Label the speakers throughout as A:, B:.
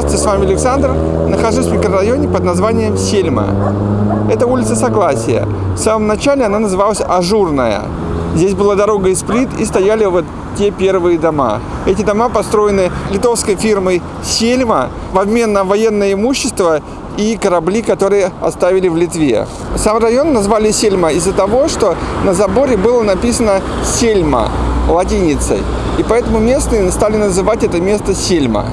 A: Здравствуйте, с вами Александр. Нахожусь в микрорайоне под названием Сельма. Это улица Согласия. В самом начале она называлась Ажурная. Здесь была дорога из плит и стояли вот те первые дома. Эти дома построены литовской фирмой Сельма в обмен на военное имущество и корабли, которые оставили в Литве. Сам район назвали Сельма из-за того, что на заборе было написано Сельма латиницей. И поэтому местные стали называть это место Сельма.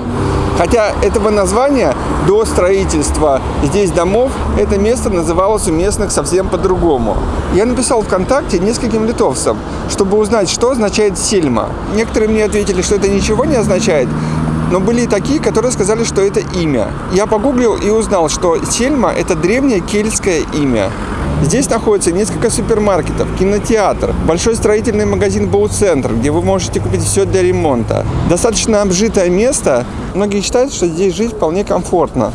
A: Хотя этого названия до строительства здесь домов это место называлось у местных совсем по-другому. Я написал ВКонтакте нескольким литовцам, чтобы узнать, что означает сельма. Некоторые мне ответили, что это ничего не означает, но были и такие, которые сказали, что это имя. Я погуглил и узнал, что Сельма – это древнее кельтское имя. Здесь находится несколько супермаркетов, кинотеатр, большой строительный магазин Боу-центр, где вы можете купить все для ремонта. Достаточно обжитое место. Многие считают, что здесь жить вполне комфортно.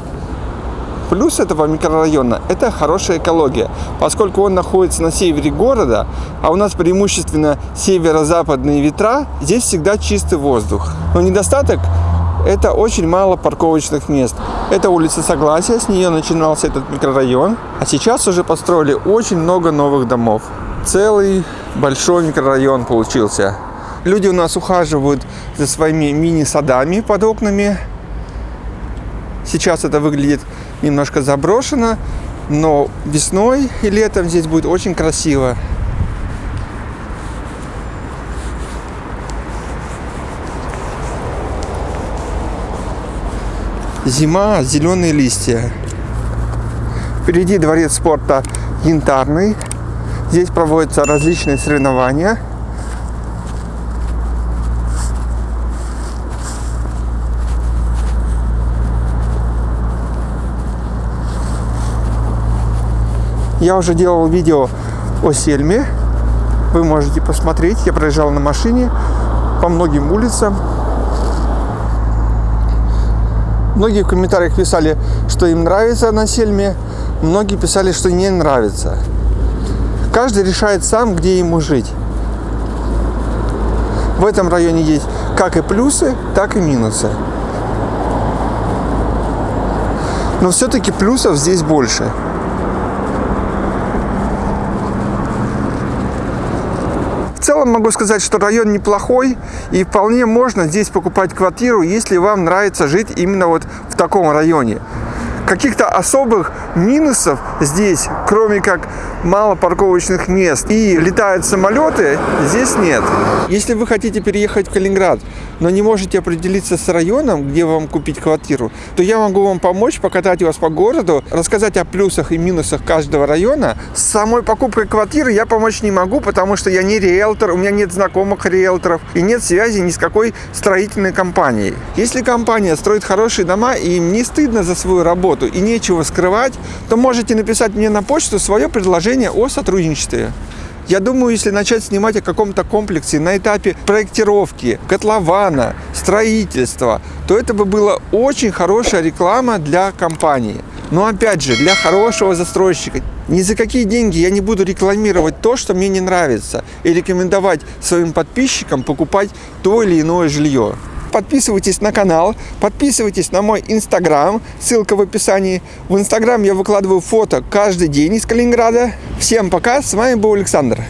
A: Плюс этого микрорайона – это хорошая экология, поскольку он находится на севере города, а у нас преимущественно северо-западные ветра, здесь всегда чистый воздух. Но недостаток это очень мало парковочных мест. Это улица Согласия, с нее начинался этот микрорайон. А сейчас уже построили очень много новых домов. Целый большой микрорайон получился. Люди у нас ухаживают за своими мини-садами под окнами. Сейчас это выглядит немножко заброшено, но весной и летом здесь будет очень красиво. Зима, зеленые листья. Впереди дворец спорта Янтарный. Здесь проводятся различные соревнования. Я уже делал видео о Сельме. Вы можете посмотреть. Я проезжал на машине по многим улицам. Многие в комментариях писали, что им нравится на Сельме, многие писали, что не нравится. Каждый решает сам, где ему жить. В этом районе есть как и плюсы, так и минусы. Но все-таки плюсов здесь больше. Целом могу сказать, что район неплохой и вполне можно здесь покупать квартиру, если вам нравится жить именно вот в таком районе. Каких-то особых минусов здесь, кроме как мало парковочных мест и летают самолеты, здесь нет. Если вы хотите переехать в Калининград, но не можете определиться с районом, где вам купить квартиру, то я могу вам помочь, покатать вас по городу, рассказать о плюсах и минусах каждого района. С самой покупкой квартиры я помочь не могу, потому что я не риэлтор, у меня нет знакомых риэлторов и нет связи ни с какой строительной компанией. Если компания строит хорошие дома и им не стыдно за свою работу и нечего скрывать, то можете написать мне на почту свое предложение о сотрудничестве. Я думаю, если начать снимать о каком-то комплексе на этапе проектировки, котлована, строительства, то это бы была очень хорошая реклама для компании. Но опять же, для хорошего застройщика. Ни за какие деньги я не буду рекламировать то, что мне не нравится, и рекомендовать своим подписчикам покупать то или иное жилье подписывайтесь на канал, подписывайтесь на мой инстаграм, ссылка в описании. В инстаграм я выкладываю фото каждый день из Калининграда. Всем пока, с вами был Александр.